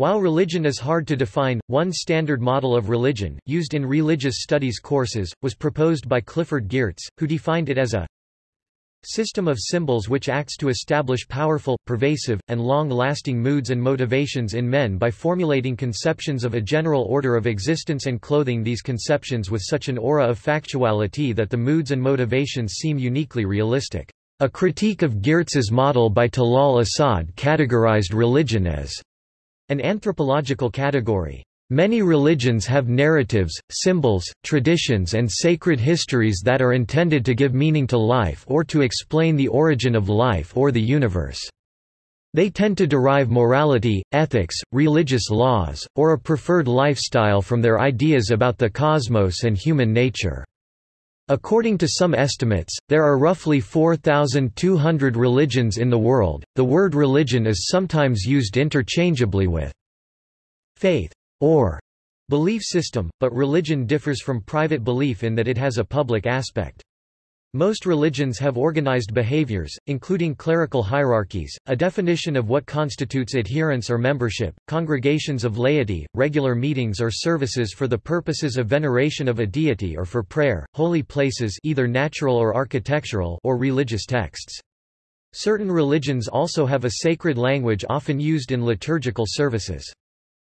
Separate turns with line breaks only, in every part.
While religion is hard to define, one standard model of religion, used in religious studies courses, was proposed by Clifford Geertz, who defined it as a system of symbols which acts to establish powerful, pervasive, and long-lasting moods and motivations in men by formulating conceptions of a general order of existence and clothing these conceptions with such an aura of factuality that the moods and motivations seem uniquely realistic. A critique of Geertz's model by Talal Asad categorized religion as an anthropological category. Many religions have narratives, symbols, traditions and sacred histories that are intended to give meaning to life or to explain the origin of life or the universe. They tend to derive morality, ethics, religious laws, or a preferred lifestyle from their ideas about the cosmos and human nature. According to some estimates, there are roughly 4,200 religions in the world. The word religion is sometimes used interchangeably with faith or belief system, but religion differs from private belief in that it has a public aspect. Most religions have organized behaviors, including clerical hierarchies, a definition of what constitutes adherence or membership, congregations of laity, regular meetings or services for the purposes of veneration of a deity or for prayer, holy places either natural or architectural or religious texts. Certain religions also have a sacred language often used in liturgical services.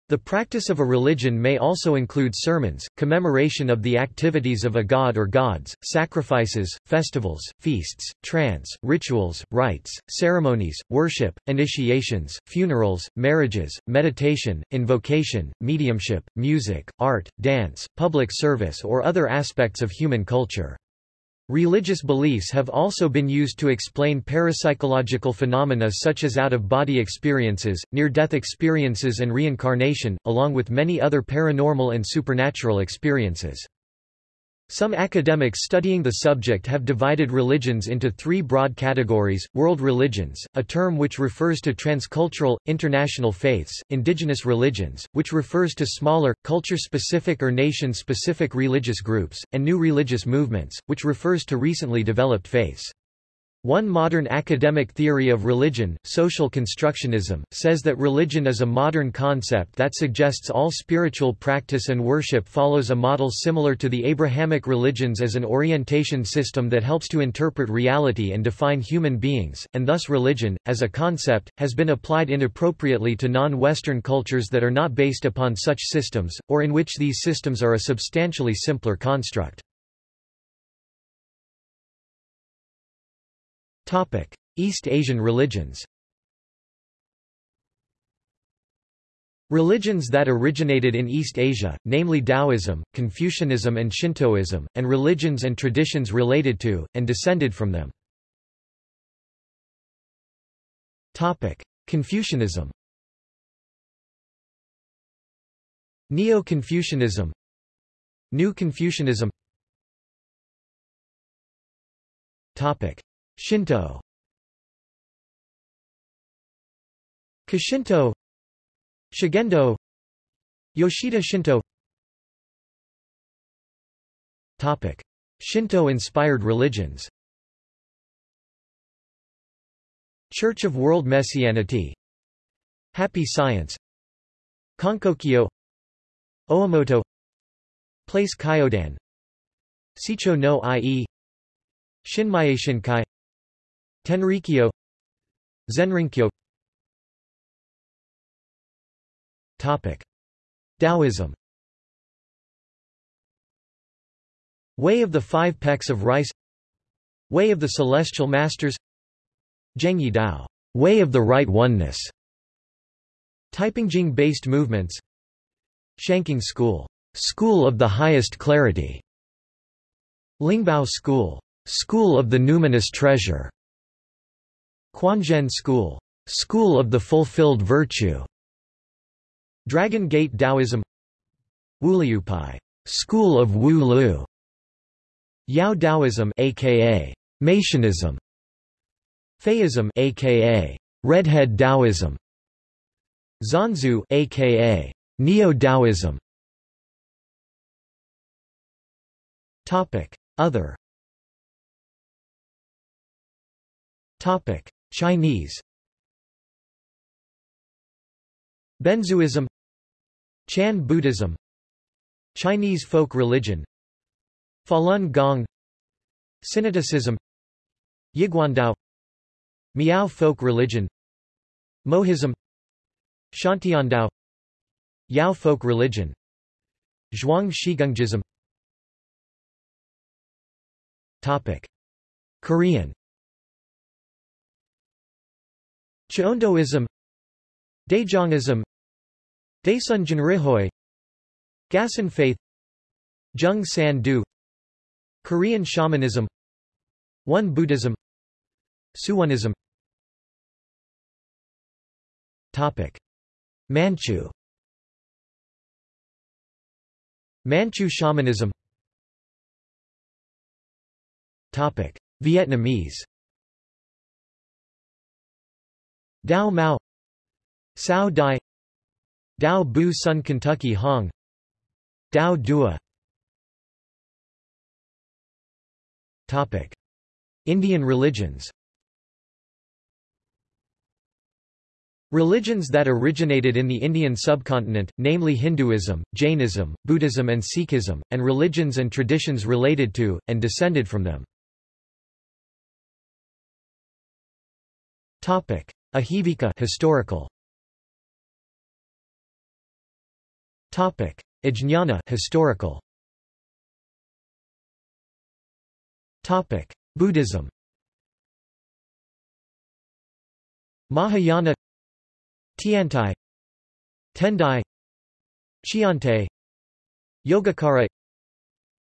The practice of a religion may also include sermons, commemoration of the activities of a god or gods, sacrifices, festivals, feasts, trance, rituals, rites, ceremonies, worship, initiations, funerals, marriages, meditation, invocation, mediumship, music, art, dance, public service or other aspects of human culture. Religious beliefs have also been used to explain parapsychological phenomena such as out-of-body experiences, near-death experiences and reincarnation, along with many other paranormal and supernatural experiences. Some academics studying the subject have divided religions into three broad categories, world religions, a term which refers to transcultural, international faiths, indigenous religions, which refers to smaller, culture-specific or nation-specific religious groups, and new religious movements, which refers to recently developed faiths. One modern academic theory of religion, social constructionism, says that religion is a modern concept that suggests all spiritual practice and worship follows a model similar to the Abrahamic religions as an orientation system that helps to interpret reality and define human beings, and thus religion, as a concept, has been applied inappropriately to non-Western cultures that are not based upon such systems, or in which these systems are a substantially simpler construct. East Asian religions. Religions that originated in East Asia, namely Taoism, Confucianism and Shintoism, and religions and traditions related to, and descended from them. Confucianism. Neo-Confucianism. New Confucianism Shinto. Kashinto Shugendo. Yoshida Shinto. Topic. Shinto-inspired religions. Church of World Messianity. Happy Science. Konkokyo Oomoto Place Kyodan. Seicho no Ie. Shinmai Shinkai Tenrikyo. Zenrinkyo. Topic. Taoism. Way of the Five Pecks of Rice. Way of the Celestial Masters. Zhengyi Dao. Way of the Right Oneness. Taipingjing-based movements. Shangqing School. School of the Highest Clarity. Lingbao School. School of the Numinous Treasure Quanzhen School School of the Fulfilled Virtue. Dragon Gate Taoism. Wuliupai School of Wu Lu Yao Taoism aka Mationism Faism aka Redhead Taoism. Zanzu aka Neo-Taoism Topic. Other. Topic Chinese. Benzhuism. Chan Buddhism. Chinese folk religion. Falun Gong. Synodicism Yiguandao. Miao folk religion. Mohism. Xiantiandao. Yao folk religion. Zhuang Shigunggism Topic. Korean Cheondoism Daejongism Daesun Jinrihoe Gasan faith Jung San Du Korean shamanism Won Buddhism Suwonism Topic. Manchu. Manchu shamanism. Topic. Vietnamese Dao Mao Cao Dai Dao Bu Sun Kentucky Hong Dao Dua. Topic. Indian religions. Religions that originated in the Indian subcontinent, namely Hinduism, Jainism, Buddhism and Sikhism, and religions and traditions related to, and descended from them. Ajivika historical. Topic: Ajnana historical. Topic: Buddhism. Mahayana. Tiantai. Tendai. Chiante Yogacara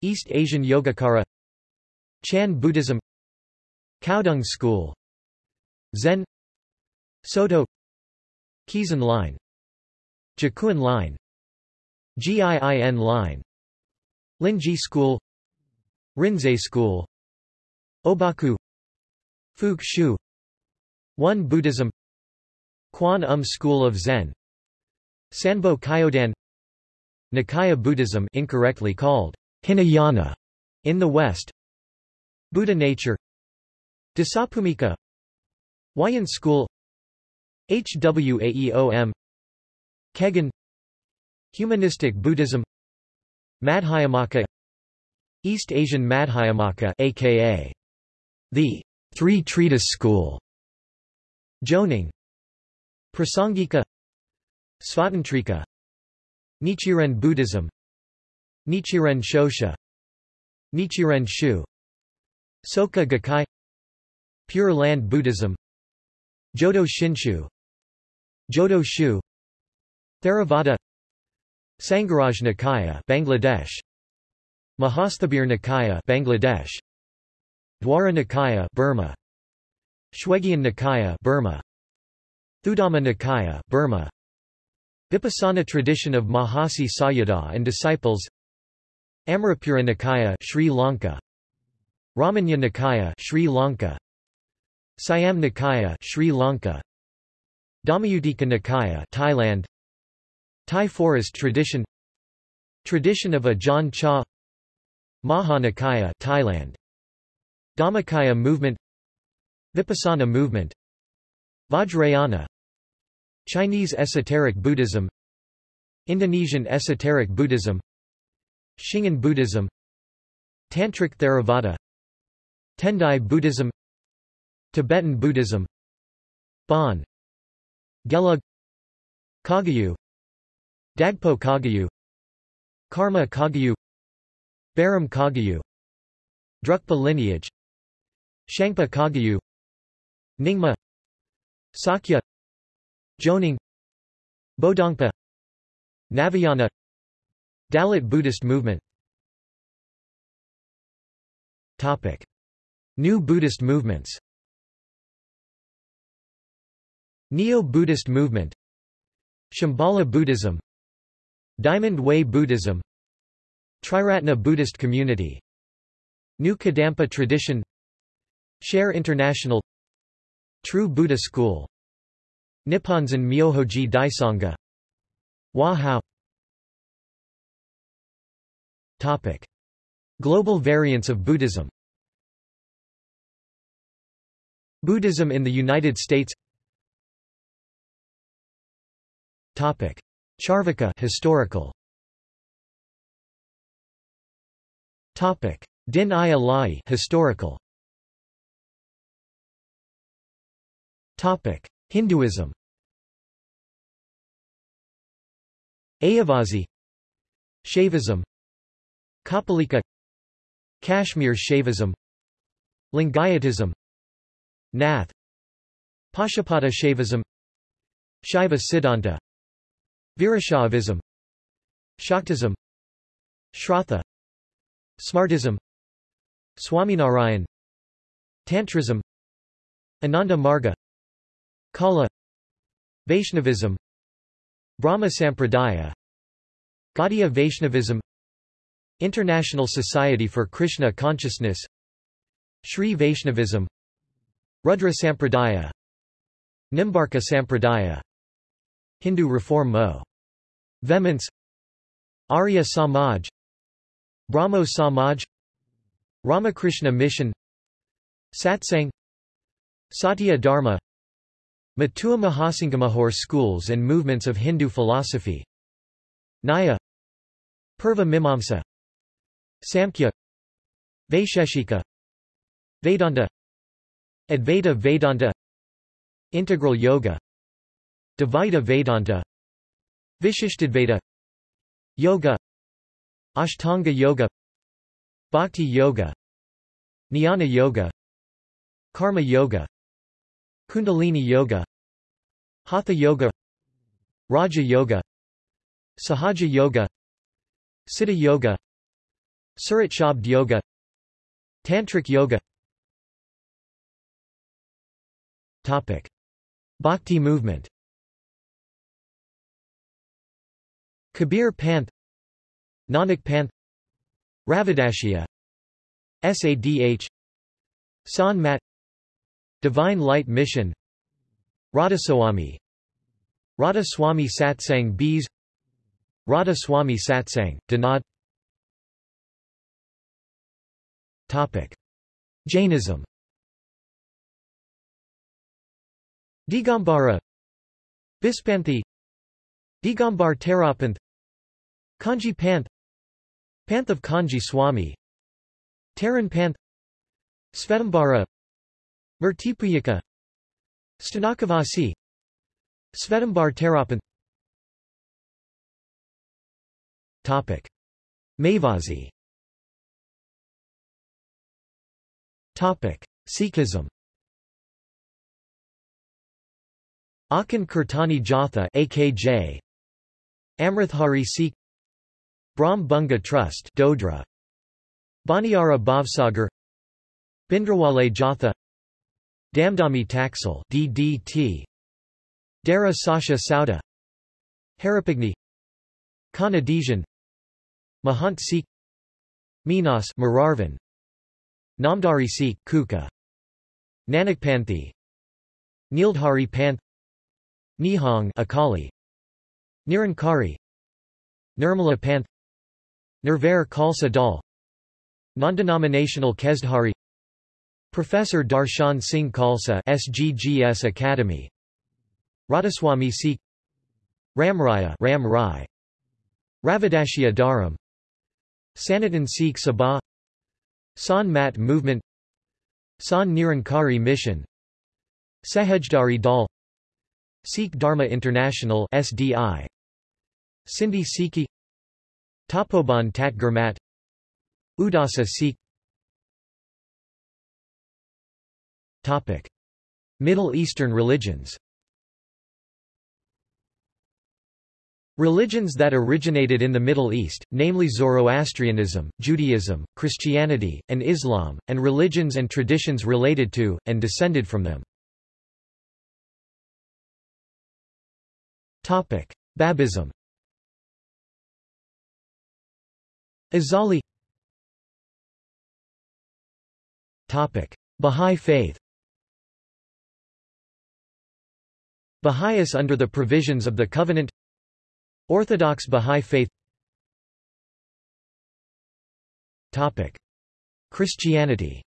East Asian Yogacara Chan Buddhism. Caodong School. Zen Soto Keizan Line Jakuan Line GIIN Line Linji School Rinzai School Obaku Fuke Shu Won Buddhism Kwan Um School of Zen Sanbo Kyodan Nikaya Buddhism incorrectly called Hinayana in the West Buddha nature Dasabhumika Huayan School HWAEOM Kegon Humanistic Buddhism Madhyamaka East Asian Madhyamaka aka the Three Treatise School Jonang Prasangika Svatantrika Nichiren Buddhism Nichiren Shoshu Nichiren Shu Soka Gakkai Pure Land Buddhism Jodo Shinshu Jodo Shu Theravada Sangharaj Nikaya Bangladesh Mahasthabir Nikaya Bangladesh Dwara Nikaya Burma Shwegyan Nikaya Burma Thudhamma Nikaya Burma Vipassana tradition of Mahasi Sayadaw and disciples Amarapura Nikaya Sri Lanka Ramanya Nikaya Sri Lanka Siam Nikaya Sri Lanka Dhammayuttika Nikaya Thailand. Thai forest tradition. Tradition of Ajahn Chah Maha Nikaya Thailand. Dhammakaya movement. Vipassana movement. Vajrayana. Chinese esoteric Buddhism. Indonesian esoteric Buddhism. Shingon Buddhism. Tantric Theravada. Tendai Buddhism. Tibetan Buddhism. Bon Gelug Kagyu Dagpo Kagyu Karma Kagyu Barom Kagyu Drukpa lineage Shangpa Kagyu Nyingma Sakya Jonang Bodongpa Navayana Dalit Buddhist movement Topic. New Buddhist movements Neo-Buddhist movement Shambhala Buddhism Diamond Way Buddhism Triratna Buddhist community New Kadampa tradition Share International True Buddha School Nipponzan Myohoji Daisanga Wahao Topic. Global variants of Buddhism Buddhism in the United States Topic: Charvaka historical. Topic: Din i Ilahi historical. Topic: Hinduism. Ayavasi Shaivism. Kapalika. Kashmir Shaivism. Lingayatism. Nath. Pashupata Shaivism. Shaiva Siddhanta Virashaivism Shaktism Shratha Smartism Swaminarayan Tantrism Ananda Marga Kala Vaishnavism Brahma Sampradaya Gaudiya Vaishnavism International Society for Krishna Consciousness Sri Vaishnavism Rudra Sampradaya Nimbarka Sampradaya Hindu Reform Mo. Vehemence Arya Samaj Brahmo Samaj Ramakrishna Mission Satsang Satya Dharma Matua Mahasangamahar schools and movements of Hindu philosophy Nyaya Purva Mimamsa Samkhya Vaisheshika Vedanta Advaita Vedanta Integral Yoga Dvaita Vedanta Vishishtadvaita Yoga Ashtanga Yoga Bhakti Yoga Jnana Yoga Karma Yoga Kundalini Yoga Hatha Yoga Raja Yoga Sahaja Yoga Siddha Yoga Surat Shabd Yoga Tantric Yoga Topic. Bhakti movement Kabir Panth Nanak Panth Ravidashya Sadh Sant Mat Divine Light Mission Radhaswami Radha Swami Satsang Bees Radha Swami Satsang, Dinad Topic. Jainism Digambara Bispanthi Digambar Terapanth Kanji Panth Panth of Kanji Swami Taran Panth Svetambara Murtipujaka Sthanakavasi Svetambar Terapanth Topic. Mayvasi Topic. Sikhism Akhand Kirtani Jatha AKJ Amrithari Sikh Brahm Bunga Trust Dodra. Baniara Bhavsagar. Bhindranwale Jatha. Damdami Taksal DDT Dera Sacha Sauda. Haripagni Kanadesian Mahant Sikh. Minas Mararvan. Namdhari Sikh Kuka. Nanakpanthi Nildhari Panth. Nihang Akali. Nirankari. Nirmala Panth Nirvair Khalsa Dal Non-denominational Kesdhari. Professor Darshan Singh Khalsa SGGS Academy. Radhaswami Sikh Ramraya Ram Rai. Ravidashya Dharam. Sanatan Sikh Sabha. Sant Mat Movement. Sant Nirankari Mission. Sahajdhari Dal. Sikh Dharma International SDI Sindhi Sikhi Tapoban Tat Udasa Sikh Topic. Middle Eastern religions. Religions that originated in the Middle East, namely Zoroastrianism, Judaism, Christianity, and Islam, and religions and traditions related to, and descended from them. Babism Azali. Topic: Bahá'í faith. Baha'is under the provisions of the Covenant. Orthodox Bahá'í faith. Topic. Christianity.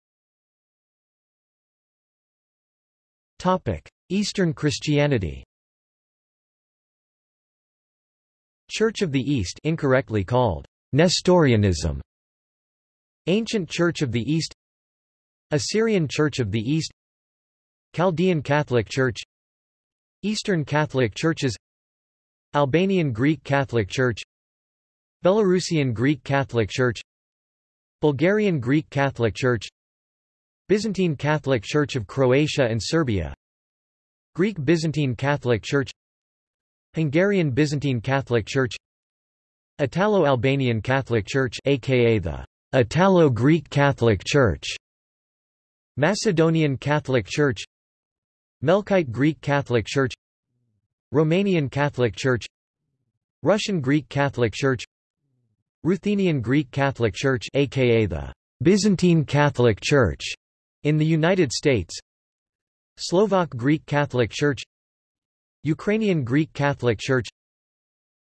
Topic. Eastern Christianity. Church of the East incorrectly called Nestorianism. Ancient Church of the East. Assyrian Church of the East. Chaldean Catholic Church. Eastern Catholic Churches. Albanian Greek Catholic Church. Belarusian Greek Catholic Church. Bulgarian Greek Catholic Church. Byzantine Catholic Church of Croatia and Serbia. Greek Byzantine Catholic Church. Hungarian Byzantine Catholic Church Italo-Albanian Catholic Church aka the Italo-Greek Catholic Church Macedonian Catholic Church Melkite Greek Catholic Church Romanian Catholic Church Russian Greek Catholic Church Ruthenian Greek Catholic Church aka the Byzantine Catholic Church in the United States Slovak Greek Catholic Church Ukrainian Greek Catholic Church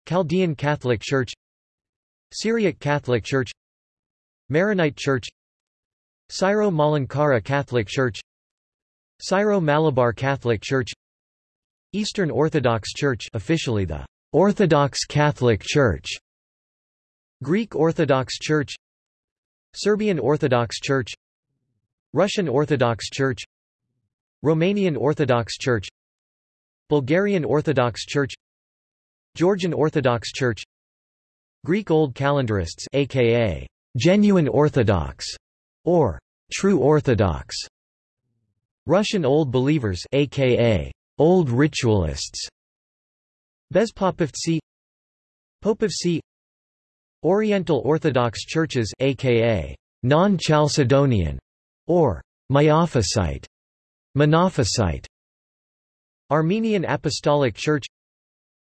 Chaldean Catholic Church Syriac Catholic Church Maronite Church Syro-Malankara Catholic Church Syro-Malabar Catholic Church Eastern Orthodox Church officially the Orthodox Catholic Church Greek Orthodox Church Serbian Orthodox Church Russian Orthodox Church Romanian Orthodox Church Bulgarian Orthodox Church Georgian Orthodox Church Greek Old Calendarists aka genuine Orthodox or true Orthodox Russian Old Believers aka Old Ritualists Bezpopovtsi Popovtsi Oriental Orthodox Churches aka non-Chalcedonian or Miaphysite Monophysite Armenian Apostolic Church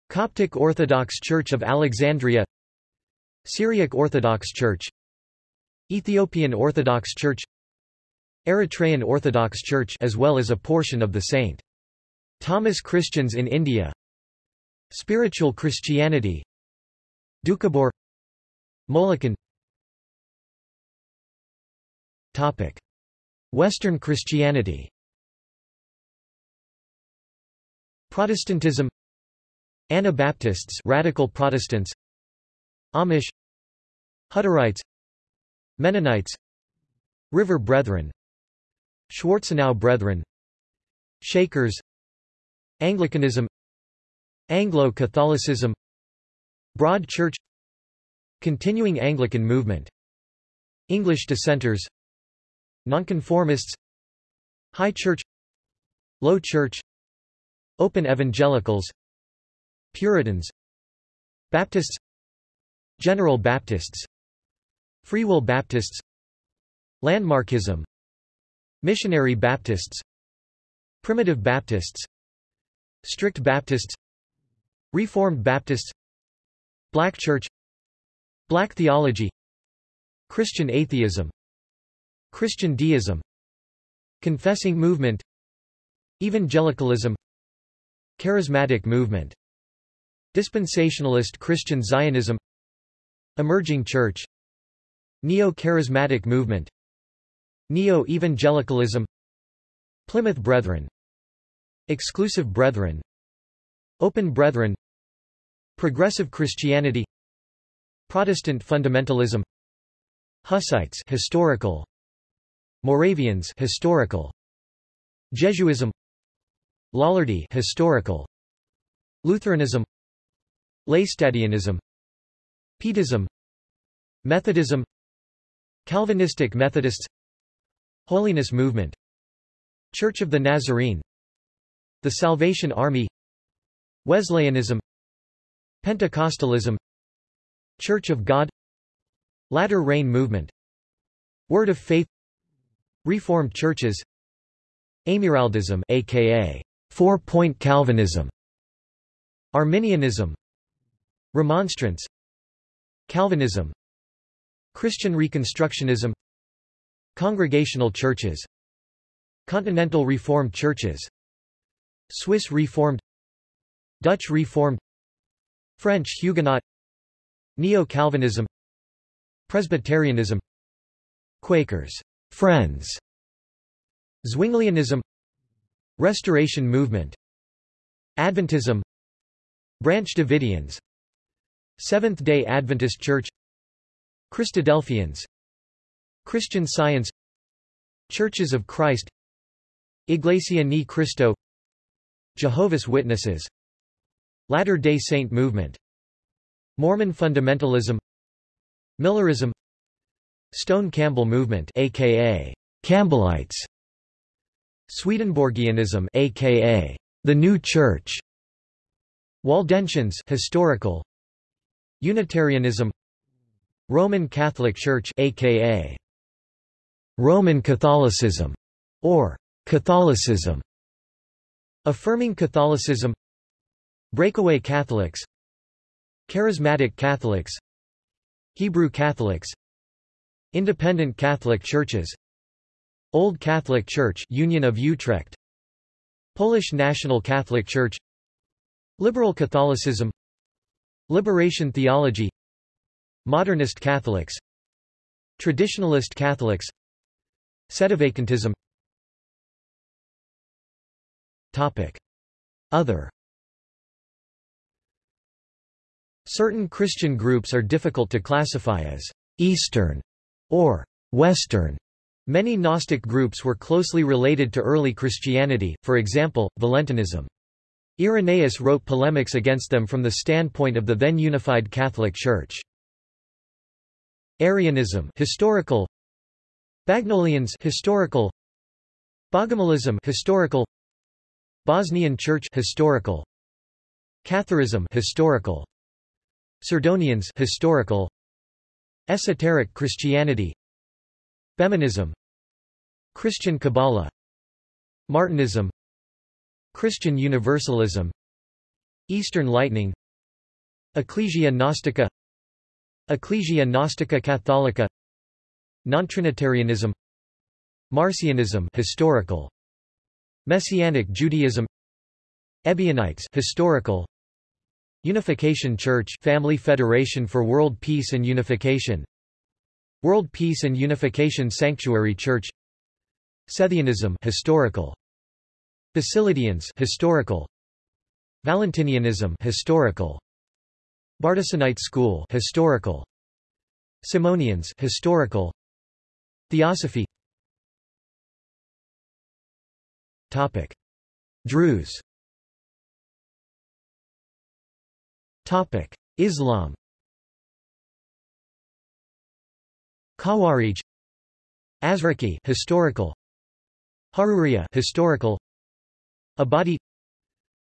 Coptic Orthodox Church of Alexandria Syriac Orthodox Church Ethiopian Orthodox Church Eritrean Orthodox Church as well as a portion of the St. Thomas Christians in India Spiritual Christianity Doukhobor Molokan. Topic. Western Christianity. Protestantism Anabaptists radical Protestants. Amish. Hutterites. Mennonites. River Brethren. Schwarzenau Brethren. Shakers. Anglicanism. Anglo-Catholicism. Broad Church. Continuing Anglican movement. English dissenters. Nonconformists. High Church. Low Church. Open Evangelicals Puritans Baptists General Baptists Free Will Baptists Landmarkism Missionary Baptists Primitive Baptists Strict Baptists Reformed Baptists Black Church Black Theology Christian Atheism Christian Deism Confessing Movement Evangelicalism Charismatic Movement Dispensationalist Christian Zionism Emerging Church Neo-Charismatic Movement Neo-Evangelicalism Plymouth Brethren Exclusive Brethren Open Brethren Progressive Christianity Protestant fundamentalism Hussites historical Moravians historical Jesuism Lollardy historical Lutheranism Laestadianism Pietism Methodism Calvinistic Methodists Holiness Movement Church of the Nazarene The Salvation Army Wesleyanism Pentecostalism Church of God Latter Rain Movement Word of Faith Reformed churches Amyraldism aka Four-Point Calvinism Arminianism Remonstrance. Calvinism. Christian Reconstructionism. Congregational churches. Continental Reformed churches. Swiss Reformed. Dutch Reformed. French Huguenot. Neo-Calvinism. Presbyterianism. Quakers. Friends. Zwinglianism. Restoration Movement. Adventism. Branch Davidians Seventh-day Adventist Church Christadelphians Christian Science Churches of Christ Iglesia Ni Cristo Jehovah's Witnesses Latter-day Saint movement Mormon fundamentalism Millerism Stone Campbell movement aka Campbellites Swedenborgianism aka the New Church Waldensians historical Unitarianism Roman Catholic Church aka Roman Catholicism or Catholicism Affirming Catholicism Breakaway Catholics Charismatic Catholics Hebrew Catholics Independent Catholic Churches Old Catholic Church Union of Utrecht Polish National Catholic Church Liberal Catholicism Liberation Theology Modernist Catholics Traditionalist Catholics Sedevacantism Topic. Other Certain Christian groups are difficult to classify as Eastern or Western. Many Gnostic groups were closely related to early Christianity, for example, Valentinism. Irenaeus wrote polemics against them from the standpoint of the then unified Catholic Church. Arianism historical. Bagnolians historical. Bogomilism historical. Bosnian Church historical. Catharism historical. Sardonians historical. Esoteric Christianity. Feminism. Christian Kabbalah. Martinism Christian Universalism. Eastern Lightning. Ecclesia Gnostica. Ecclesia Gnostica Catholica. Nontrinitarianism. Marcionism historical. Messianic Judaism. Ebionites historical. Unification Church Family Federation for World Peace and Unification. World Peace and Unification Sanctuary Church. Sethianism historical Basilidians historical. Valentinianism historical. Bardesanite School historical. Simonians historical. Theosophy. Topic. Druze. Topic. Islam. Khawarij. Azraqi historical. Haruriya historical Ibadi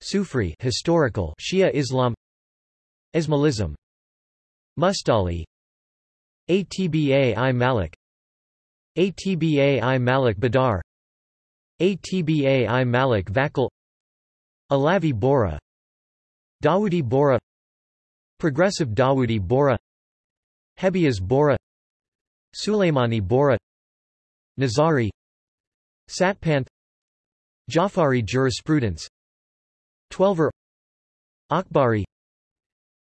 Sufri historical Shia Islam Ismailism Mustali Atba i Malik Atba i Malik Badar Atba i Malik Vakil Alavi Bora Dawoodi Bora Progressive Dawoodi Bora Hebias Bora Sulaimani Bora Nizari Satpanth Jafari jurisprudence. Twelver. Akbari.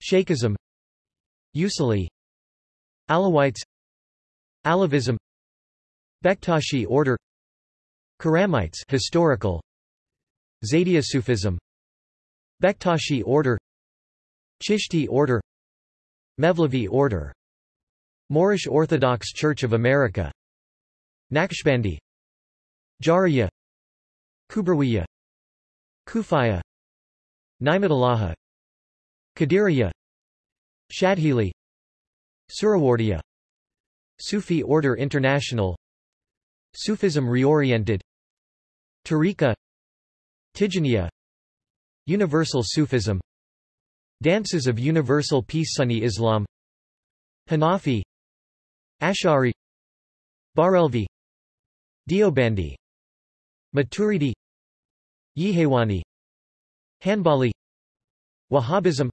Shaikhism Usuli Alawites. Alavism. Bektashi order. Karamites historical. Zaydiya Sufism. Bektashi order. Chishti order. Mevlevi order. Moorish Orthodox Church of America. Naqshbandi. Jariya Kubrawiya Kufiya Ni'matullahi Qadiriya Shadhili Suhrawardiyya Sufi Order International Sufism Reoriented Tariqa Tijaniya Universal Sufism Dances of Universal Peace Sunni Islam Hanafi Ash'ari Barelvi Deobandi Maturidi Yihewani. Hanbali. Wahhabism.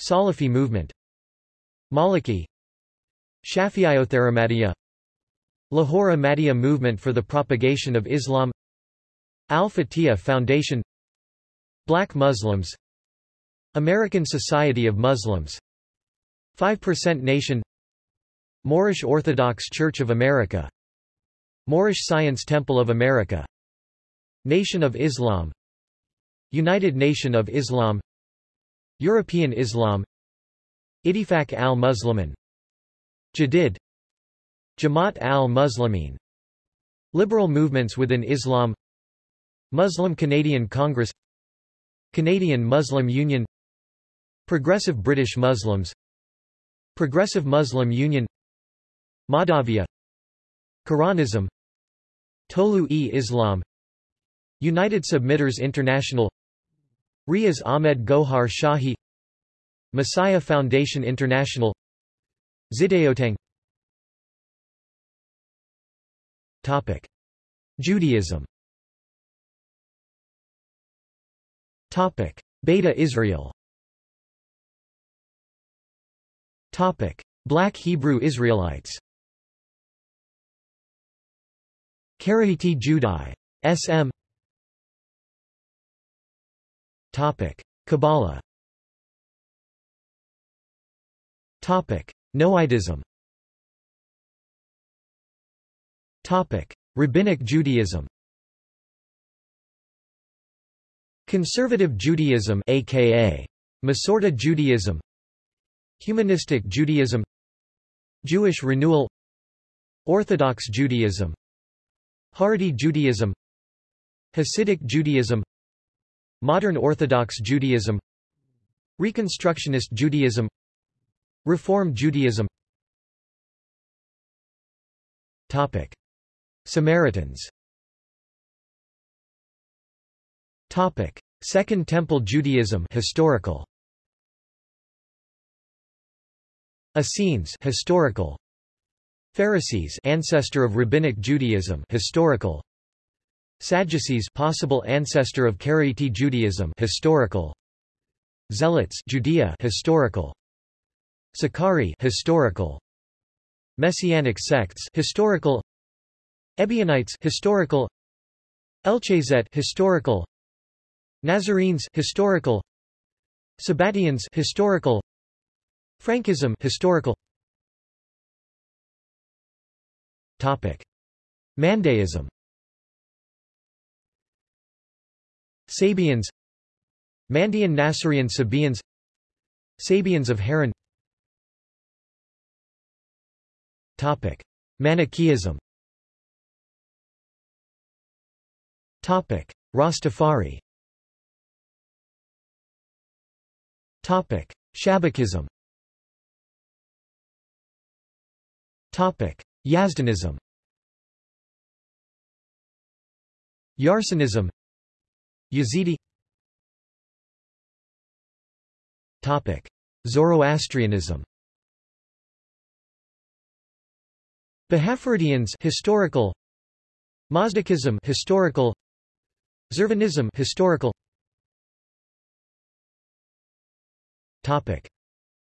Salafi movement. Maliki. Shafi'iotheramadiyya Lahore Ahmadiyya movement for the propagation of Islam. Al-Fatihah Foundation. Black Muslims. American Society of Muslims. 5% Nation. Moorish Orthodox Church of America. Moorish Science Temple of America Nation of Islam. United Nation of Islam. European Islam. Ittifaq al-Muslimin. Jadid. Jamaat al-Muslimin. Liberal movements within Islam. Muslim Canadian Congress. Canadian Muslim Union. Progressive British Muslims. Progressive Muslim Union. Madhavia Quranism. Tolu-e-Islam United Submitters International Riaz Ahmed Gohar Shahi Messiah Foundation International Zideotang Topic. Judaism Topic. Beta Israel Topic. Black Hebrew Israelites Karaite Judai. S.M. Kabbalah. Noahidism. Rabbinic Judaism. Conservative Judaism aka Masorti Judaism. Humanistic Judaism. Jewish Renewal. Orthodox Judaism. Haredi Judaism. Hasidic Judaism Modern Orthodox Judaism. Reconstructionist Judaism. Reform Judaism. Topic. Samaritans. Topic. Second Temple Judaism historical. Essenes historical. Pharisees ancestor of rabbinic Judaism historical Sadducees possible ancestor of Karaite Judaism historical. Zealots Judea historical. Sicarii historical. Messianic sects historical. Ebionites historical. Elchazet historical. Nazarenes historical. Sabbatians historical. Frankism historical. Topic. Mandaism Sabians Mandean Nasarian Sabians Sabians of Haran. Topic. Manichaeism. Topic. Rastafari. Topic. Shabakism. Topic. Yazdanism. Yarsanism Yazidi. Topic. Zoroastrianism. Bahaphardians historical. Mazdakism historical. Zervanism historical. Topic.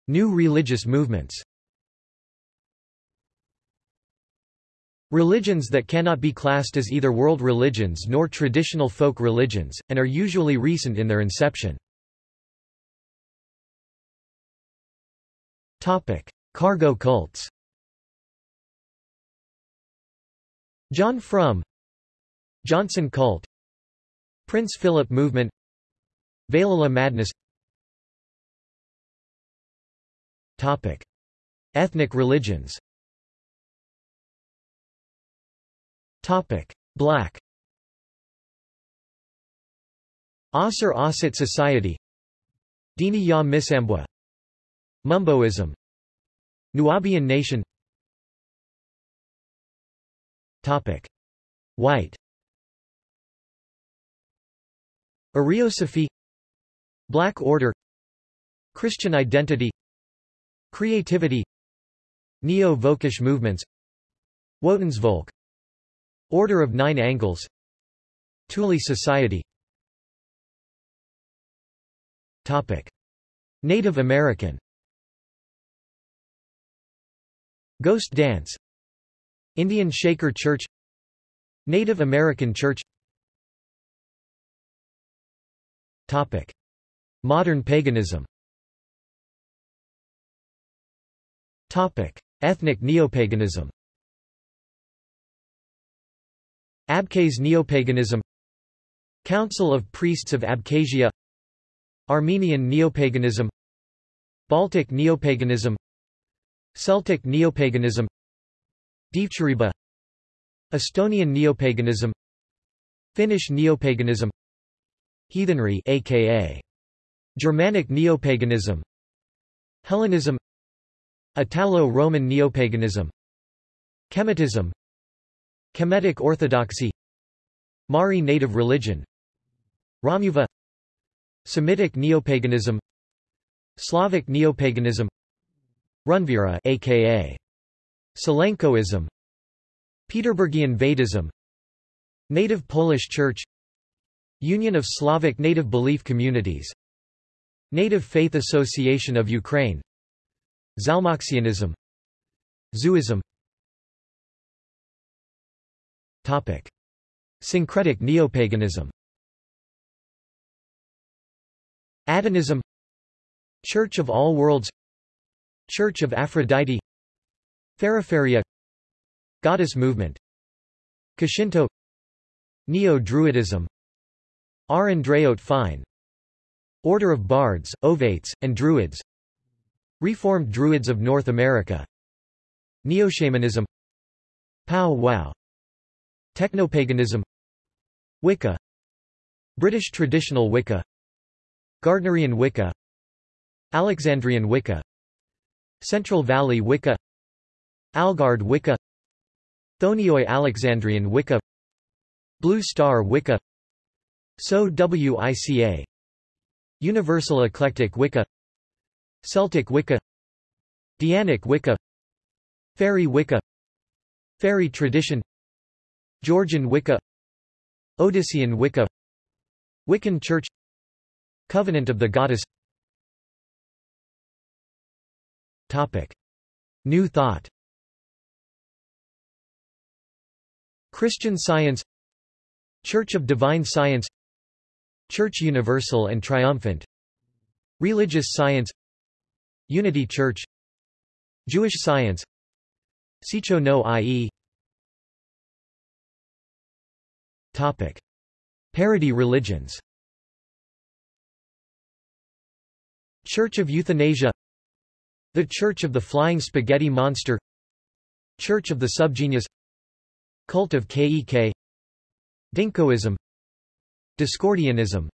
New religious movements Religions that cannot be classed as either world religions nor traditional folk religions, and are usually recent in their inception. Cargo cults John Frum Johnson cult Prince Philip movement Valhalla madness. Ethnic religions Topic. Black. Asr Asit Society. Dini Ya Misambwa. Mumboism. Nubian nation. Topic. White. Ariosophy Black Order. Christian identity. Creativity. Neo-Vokish movements. Wotensvolk Order of Nine Angles. Thule Society. Native American. Ghost Dance. Indian Shaker Church. Native American Church. Modern paganism. Ethnic neopaganism Abkhaz neopaganism Council of Priests of Abkhazia Armenian neopaganism Baltic neopaganism Celtic neopaganism Dievturība Estonian neopaganism Finnish neopaganism Heathenry aka Germanic neopaganism Hellenism Italo-Roman neopaganism Kemetism Kemetic orthodoxy. Mari native religion. Romuva Semitic neopaganism. Slavic neopaganism. Runvira aka Sylenkoism. Peterburgian Vedism Native Polish Church. Union of Slavic Native Belief Communities. Native Faith Association of Ukraine. Zalmoxianism. Zuism Topic. Syncretic neopaganism. Adonism Church of All Worlds. Church of Aphrodite. Feraferia Goddess movement. Kashinto Neo-Druidism. Ár nDraíocht Féin. Order of Bards, Ovates, and Druids. Reformed Druids of North America. Neo-Shamanism. Pow Wow Technopaganism. Wicca. British traditional Wicca. Gardnerian Wicca. Alexandrian Wicca. Central Valley Wicca. Algard Wicca. Chthonioi Alexandrian Wicca. Blue Star Wicca. Seax-Wica. Universal Eclectic Wicca. Celtic Wicca. Dianic Wicca. Fairy Wicca. Fairy Tradition Georgian Wicca Odyssean Wicca Wiccan Church Covenant of the Goddess Topic. New Thought Christian Science Church of Divine Science Church Universal and Triumphant Religious Science Unity Church Jewish Science Seicho no Ie Topic. Parody religions. Church of Euthanasia. The Church of the Flying Spaghetti Monster. Church of the Subgenius. Cult of Kek Dinkoism. Discordianism.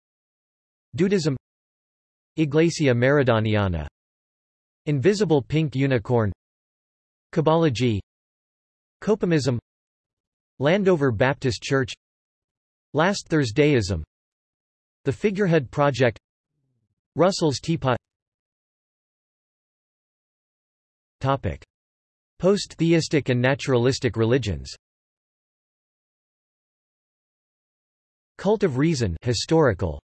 Dudism. Iglesia Maradoniana Invisible Pink Unicorn. Kibology Copimism. Landover Baptist Church Last Thursdayism. The Figurehead Project. Russell's Teapot. Topic. Post-theistic and naturalistic religions. Cult of Reason historical.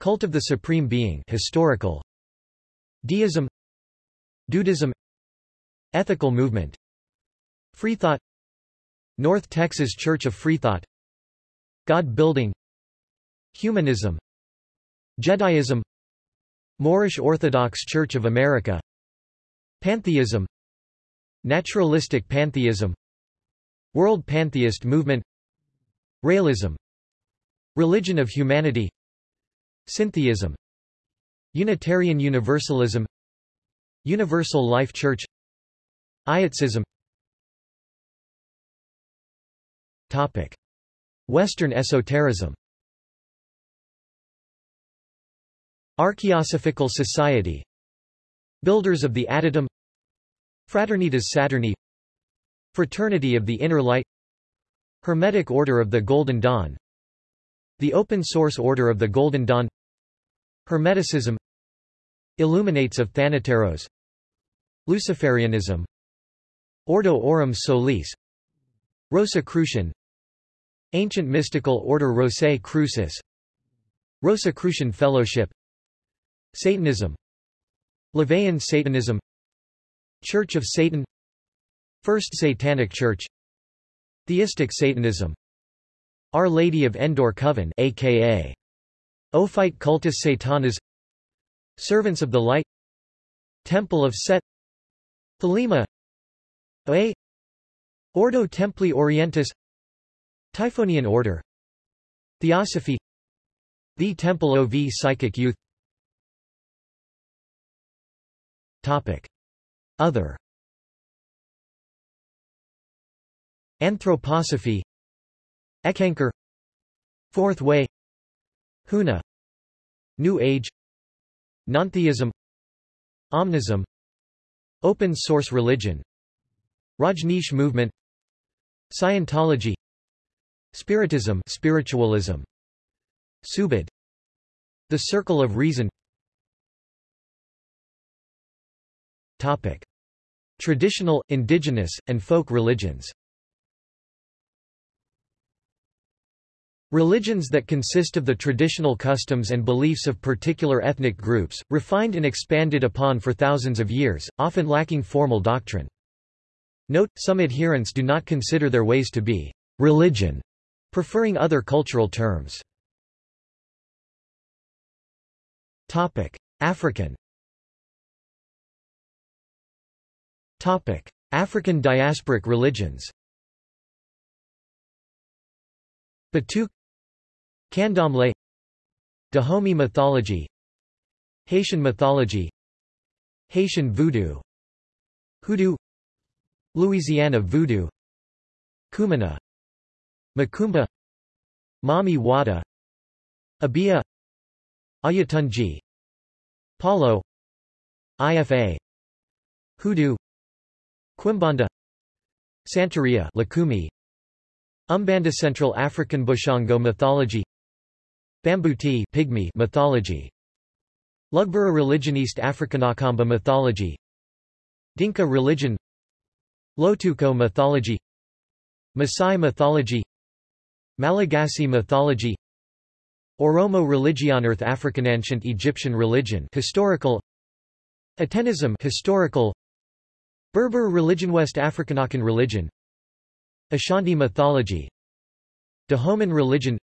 Cult of the Supreme Being historical. Deism. Dudism. Ethical movement. Freethought. North Texas Church of Freethought God building Humanism Jediism Moorish Orthodox Church of America Pantheism Naturalistic pantheism World pantheist movement Realism Religion of humanity Syntheism Unitarian Universalism Universal Life Church Iotism Topic. Western esotericism. Archaeosophical Society. Builders of the Adytum Fraternitas Saturni. Fraternity of the Inner Light. Hermetic Order of the Golden Dawn. The Open Source Order of the Golden Dawn. Hermeticism. Illuminates of Thanateros. Luciferianism. Ordo Aurum Solis. Rosicrucian Ancient Mystical Order Rosae Crucis. Rosicrucian Fellowship. Satanism. LaVeyan Satanism. Church of Satan. First Satanic Church. Theistic Satanism. Our Lady of Endor Coven aka Ophite Cultus Satanas. Servants of the Light. Temple of Set. Thelema. A. Ordo Templi Orientis Typhonian Order. Theosophy. The Temple of Psychic Youth. Topic. Other. Anthroposophy. Eckankar Fourth Way. Huna. New Age. Nontheism. Omnism. Open source religion. Rajneesh movement. Scientology Spiritism spiritualism. Subud The Circle of Reason. Topic. Traditional, indigenous, and folk religions. Religions that consist of the traditional customs and beliefs of particular ethnic groups, refined and expanded upon for thousands of years, often lacking formal doctrine. Note, some adherents do not consider their ways to be religion, preferring other cultural terms. African. African diasporic religions. Batuque Candomblé Dahomey mythology Haitian mythology Haitian voodoo Hoodoo Louisiana voodoo Kumina Macumba Mami Wata Obeah Oyotunji Palo IFA Hoodoo Quimbanda Santeria Lukumi Umbanda Central African Bushongo mythology Bambuti Pygmy mythology Lugbara religion East African Akamba mythology Dinka religion Lotuko mythology Maasai mythology Malagasy mythology Oromo religion Earth African ancient Egyptian religion historical Atenism historical Berber religion West African Akan religion Ashanti mythology Dahoman religion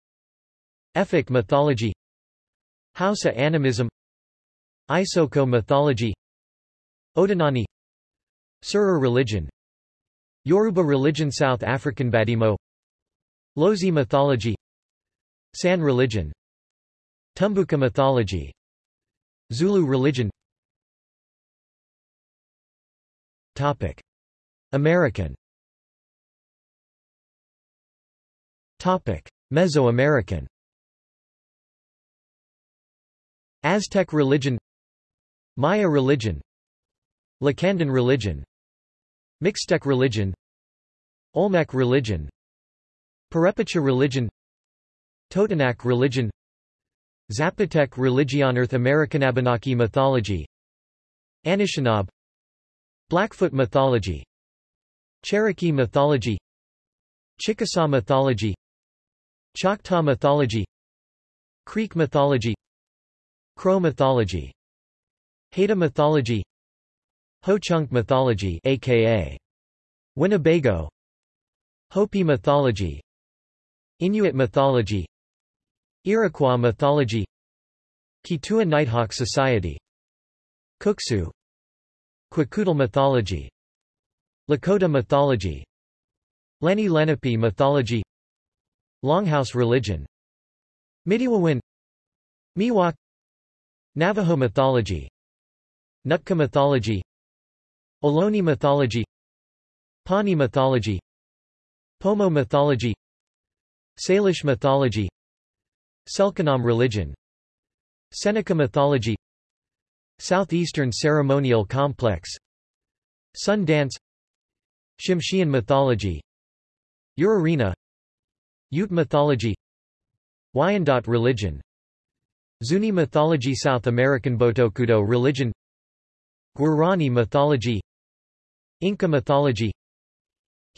Efik mythology Hausa animism Isoko mythology Odinani Serer religion Yoruba religion South African Badimo Lozi mythology San religion Tumbuka mythology Zulu religion Topic. American Topic. Mesoamerican Aztec religion Maya religion Lacandon religion Mixtec religion Olmec religion Purepecha religion Totonac religion Zapotec religion Earth American Abenaki mythology Anishinaabe Blackfoot mythology Cherokee mythology Chickasaw mythology Choctaw mythology Creek mythology Crow mythology Haida mythology Ho-Chunk mythology aka Winnebago Hopi mythology Inuit mythology Iroquois mythology Kituwa Nighthawk Society Kuksu Kwakiutl mythology Lakota mythology Lenni Lenape mythology Longhouse religion Midewiwin Miwok Navajo mythology Nootka mythology Ohlone mythology Pawnee mythology Pomo mythology Salish mythology Selknam religion Seneca mythology Southeastern ceremonial complex Sun dance Tsimshian mythology Urarina Ute mythology Wyandot religion Zuni mythology South American Botocudo religion Guarani mythology Inca mythology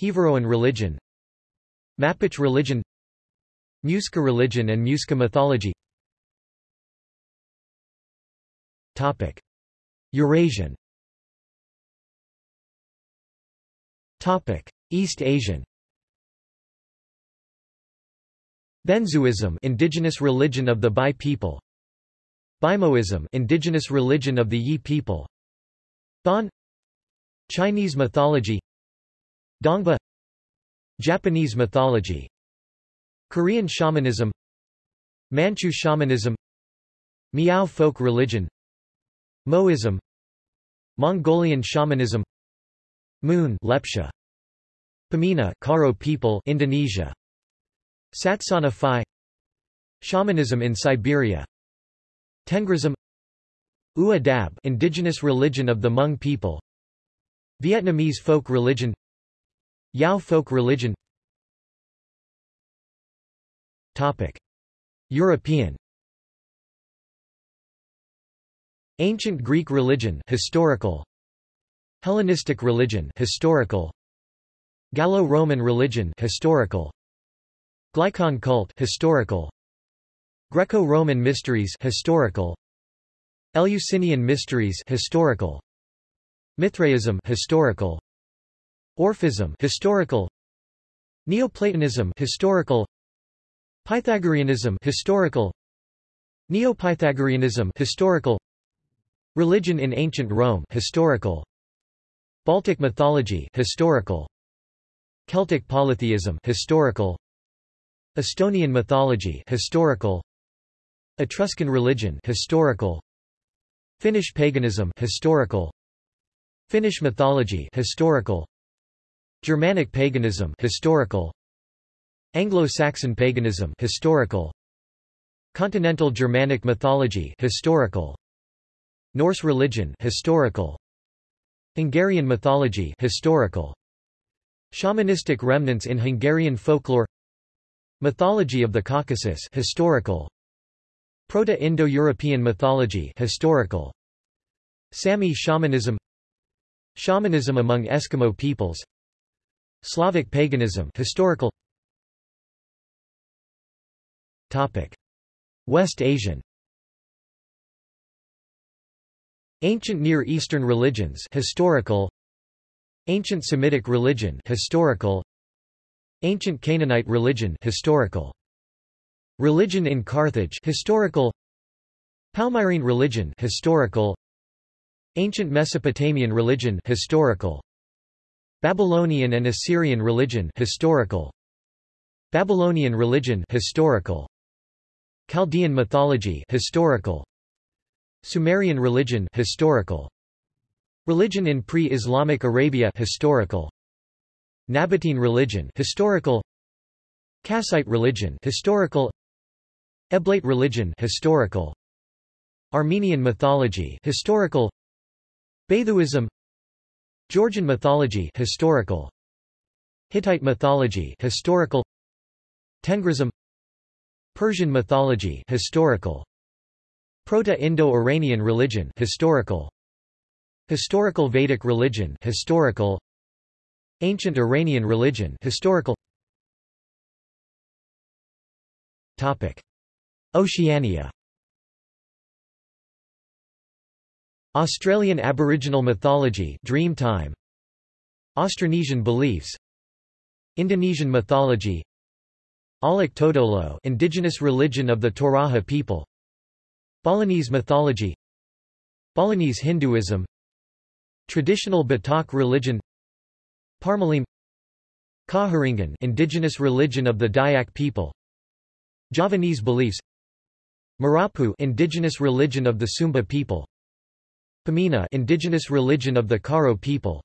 Jivaroan religion Mapuche religion Muisca religion and Muisca mythology. Topic. Eurasian. Topic. East Asian. Benzhuism indigenous religion of the Bai people. Bimoism indigenous religion of the Yi people. Bon Chinese mythology. Dongba. Japanese mythology Korean shamanism Manchu shamanism Miao folk religion Moism Mongolian shamanism Moon Lepcha Pemena Karo people Indonesia Satsana Phi Shamanism in Siberia Tengrism Ua Dab indigenous religion of the Hmong people Vietnamese folk religion Yao folk religion European. Ancient Greek religion historical. Hellenistic religion historical. Gallo-Roman religion historical. Glycon cult historical. Greco-Roman mysteries historical. Eleusinian mysteries historical. Mithraism historical. Orphism historical. Neoplatonism historical Pythagoreanism historical. Neopythagoreanism historical. Religion in ancient Rome historical. Baltic mythology historical. Celtic polytheism historical. Estonian mythology historical. Etruscan religion historical. Finnish paganism historical. Finnish mythology historical. Germanic paganism historical Anglo-Saxon paganism historical. Continental Germanic mythology historical. Norse religion historical. Hungarian mythology historical. Shamanistic remnants in Hungarian folklore. Mythology of the Caucasus historical. Proto-Indo-European mythology historical. Sami shamanism. Shamanism among Eskimo peoples. Slavic paganism historical Topic. West Asian. Ancient Near Eastern religions historical. Ancient Semitic religion historical. Ancient Canaanite religion historical. Religion in Carthage historical. Palmyrene religion historical. Ancient Mesopotamian religion historical. Babylonian and Assyrian religion historical. Babylonian religion historical Chaldean mythology historical. Sumerian religion historical. Religion in pre-Islamic Arabia historical. Nabatean religion historical. Kassite religion historical. Eblaite religion historical. Armenian mythology historical. Bathouism Georgian mythology historical. Hittite mythology historical. Tengrism Persian mythology historical. Proto-Indo-Iranian religion historical. Historical Vedic religion historical. Ancient Iranian religion historical. Topic. Oceania. Australian Aboriginal mythology Dreamtime. Austronesian beliefs. Indonesian mythology Aluk Todolo indigenous religion of the Toraja people. Balinese mythology. Balinese Hinduism. Traditional Batak religion. Parmalim. Kaharingan indigenous religion of the Dayak people. Javanese beliefs. Marapu indigenous religion of the Sumba people. Pemena indigenous religion of the Karo people.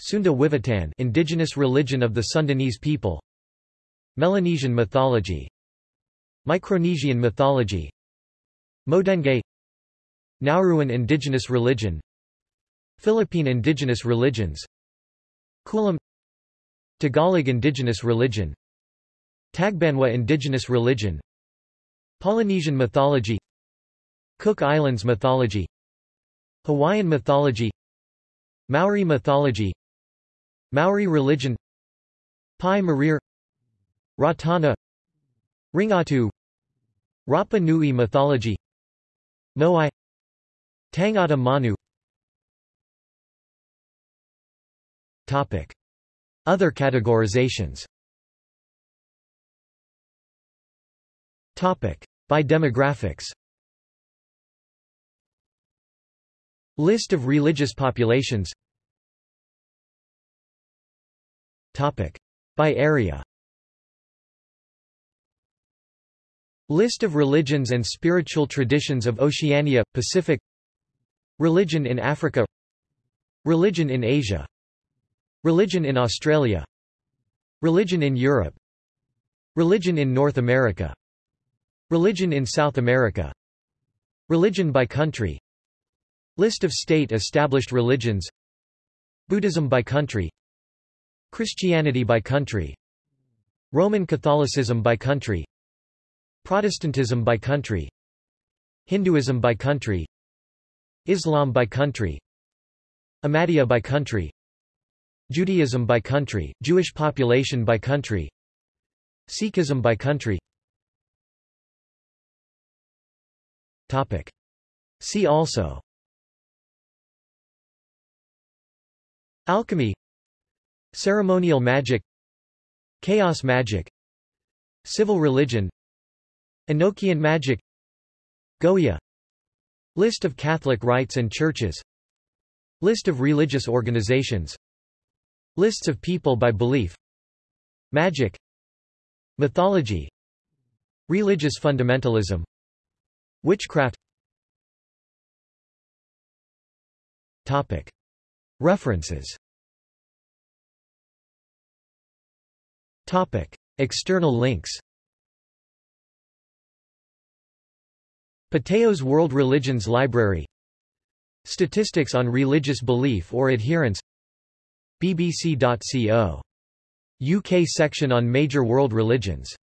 Sunda Wiwitan indigenous religion of the Sundanese people Melanesian mythology. Micronesian mythology. Modekngei Nauruan indigenous religion. Philippine indigenous religions. Kulam. Tagalog indigenous religion. Tagbanwa indigenous religion. Polynesian mythology. Cook Islands mythology. Hawaiian mythology. Maori mythology. Maori religion. Pai Marire Ratana Ringatu Rapa Nui mythology Moai Tangata Manu Topic. Other categorizations Topic. By demographics List of religious populations Topic. By area List of religions and spiritual traditions of Oceania, Pacific. Religion in Africa. Religion in Asia. Religion in Australia. Religion in Europe. Religion in North America. Religion in South America. Religion by country. List of state-established religions. Buddhism by country. Christianity by country. Roman Catholicism by country Protestantism by country Hinduism by country Islam by country Ahmadiyya by country Judaism by country, Jewish population by country Sikhism by country. Topic. See also. Alchemy. Ceremonial magic. Chaos magic. Civil religion Enochian magic Goetia List of Catholic rites and churches List of religious organizations Lists of people by belief Magic Mythology Religious fundamentalism Witchcraft Topic. References Topic. External links Patheos World Religions Library. Statistics on religious belief or adherence. BBC.co. UK section on major world religions